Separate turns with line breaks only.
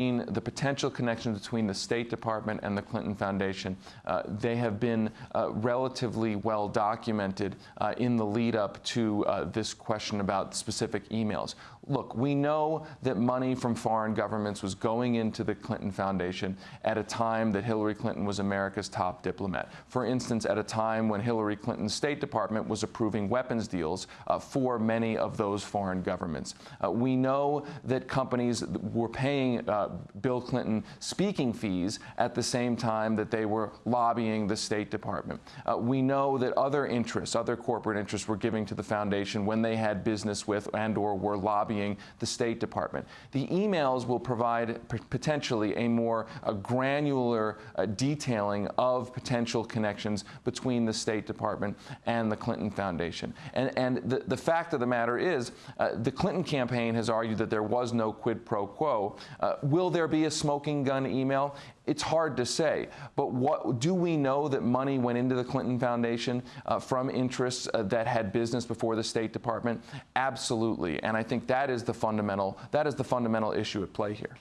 the potential connection between the State Department and the Clinton Foundation. Uh, they have been uh, relatively well documented uh, in the lead up to uh, this question about specific emails. Look, we know that money from foreign governments was going into the Clinton Foundation at a time that Hillary Clinton was America's top diplomat. For instance, at a time when Hillary Clinton's State Department was approving weapons deals uh, for many of those foreign governments. Uh, we know that companies were paying Bill Clinton speaking fees at the same time that they were lobbying the State Department. Uh, we know that other interests, other corporate interests were giving to the foundation when they had business with and or were lobbying the State Department. The emails will provide potentially a more uh, granular uh, detailing of potential connections between the State Department and the Clinton Foundation. And, and the, the fact of the matter is, uh, the Clinton campaign has argued that there was no quid pro quo. Uh, will there be a smoking gun email? It's hard to say. But what do we know that money went into the Clinton Foundation uh, from interests uh, that had business before the State Department? Absolutely. And I think that is the fundamental that is the fundamental issue at play here.